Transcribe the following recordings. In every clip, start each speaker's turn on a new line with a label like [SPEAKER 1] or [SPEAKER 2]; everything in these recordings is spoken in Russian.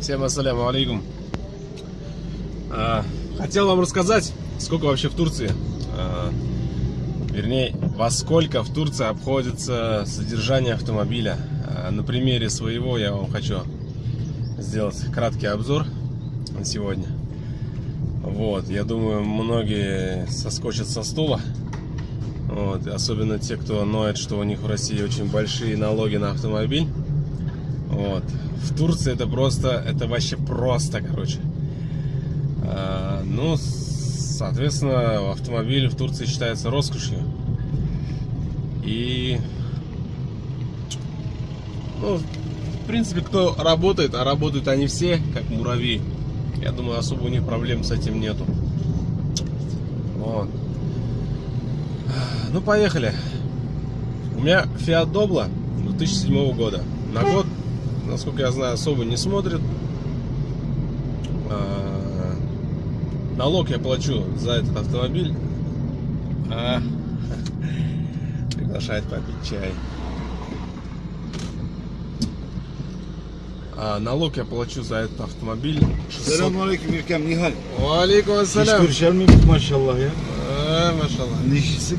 [SPEAKER 1] Всем ассаляму алейкум. А, Хотел вам рассказать, сколько вообще в Турции, а, вернее, во сколько в Турции обходится содержание автомобиля. А, На примере своего я вам хочу сделать краткий обзор на сегодня. Вот, я думаю, многие соскочат со стула. Вот, особенно те, кто ноет, что у них в России очень большие налоги на автомобиль. Вот. В Турции это просто, это вообще просто, короче. А, ну, соответственно, автомобиль в Турции считается роскошью. И, ну, в принципе, кто работает, а работают они все, как муравьи. Я думаю, особо у них проблем с этим нету. Вот. Ну, поехали. У меня Fiat Doblo 2007 года. На год, насколько я знаю, особо не смотрит. А, Налог я плачу за этот автомобиль. А, приглашает попить чай. А, налог я плачу за этот автомобиль 600.
[SPEAKER 2] Selamünaleyküm İrkem Nihal.
[SPEAKER 1] Алейкум
[SPEAKER 2] Hiç
[SPEAKER 1] ассалям.
[SPEAKER 2] görüşer miydik maşallah ya?
[SPEAKER 1] А, Машаллах.
[SPEAKER 2] Ne işisin?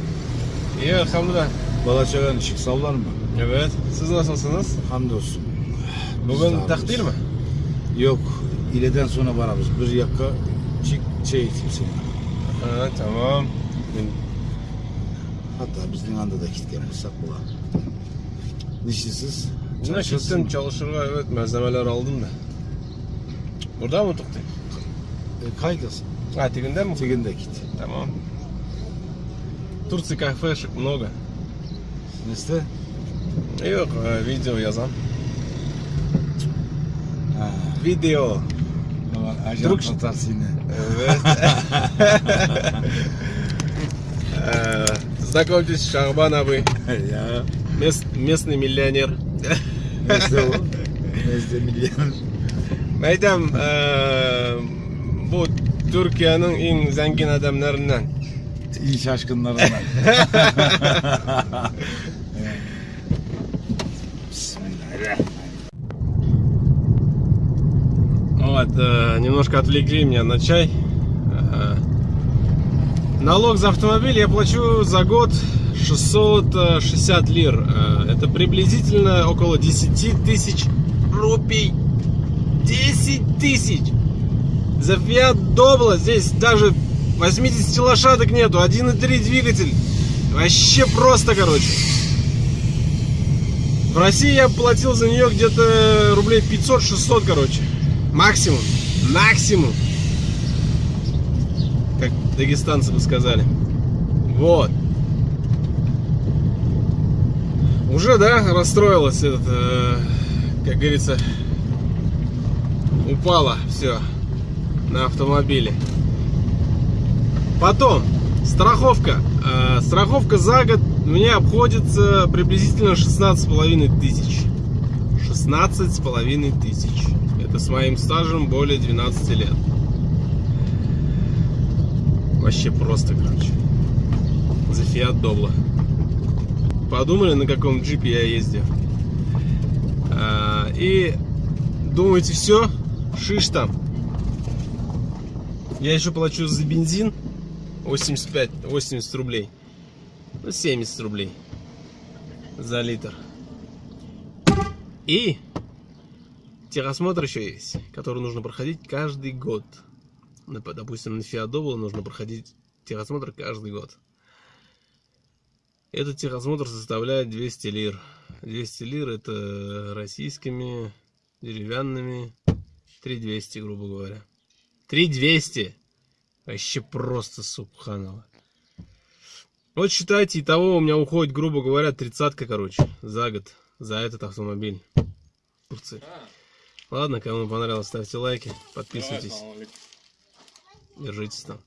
[SPEAKER 1] İyi elhamdülillah.
[SPEAKER 2] Balaçaran ışık sallar mı?
[SPEAKER 1] Evet. Siz nasılsınız?
[SPEAKER 2] Hamdolsun.
[SPEAKER 1] Bugün
[SPEAKER 2] Sağ
[SPEAKER 1] takdir mi?
[SPEAKER 2] Yok. İleden sonra vararız. Bir yaka çık şey eteyim seni.
[SPEAKER 1] Ha, tamam.
[SPEAKER 2] Hatta bizden anda da gitkenmişsek bulan. Nişisiz.
[SPEAKER 1] Buna gittim çalışırga evet malzemeler aldım da. Burada mı tuttuk?
[SPEAKER 2] E, kaydasın.
[SPEAKER 1] А, тигінде mi?
[SPEAKER 2] Tiginde git.
[SPEAKER 1] Tamam. Турции кафешек много.
[SPEAKER 2] Neste?
[SPEAKER 1] Yok, e, video yazan. Video.
[SPEAKER 2] Satarsın yine.
[SPEAKER 1] Evet. Э, Знакомьтесь, Шахбан Абы, мест- местный миллионер.
[SPEAKER 2] Neste o? Neste milyon.
[SPEAKER 1] Aytam, e, bu Türkiye'nin en zengin adamlarından. Вот, э, немножко отвлекли меня на чай. Э, налог за автомобиль я плачу за год 660 лир. Э, это приблизительно около 10 тысяч рупий. 10 тысяч! За Fiat Doblo здесь даже 80 лошадок нету, 1.3 двигатель. Вообще просто, короче. В России я платил за нее где-то рублей 500-600, короче. Максимум. Максимум. Как дагестанцы бы сказали. Вот. Уже, да, расстроилась этот, э, как говорится, упала все на автомобиле. Потом, страховка. Э, страховка за год мне обходится приблизительно 16,5 тысяч. 16,5 тысяч. Это с моим стажем более 12 лет. Вообще просто, короче. За Fiat Doblo. Подумали, на каком джипе я ездил. А, и думаете, все? Шиш там. Я еще плачу за бензин 85, 80 рублей. Ну, 70 рублей за литр. И техосмотр еще есть, который нужно проходить каждый год. Допустим, на Doblo нужно проходить техосмотр каждый год. Этот техосмотр составляет 200 лир. 200 лир это российскими деревянными 3200, грубо говоря. 3200! Вообще просто субханово. Вот считайте, итого у меня уходит, грубо говоря, тридцатка, короче, за год, за этот автомобиль. Турции. Ладно, кому понравилось, ставьте лайки, подписывайтесь. Держитесь там.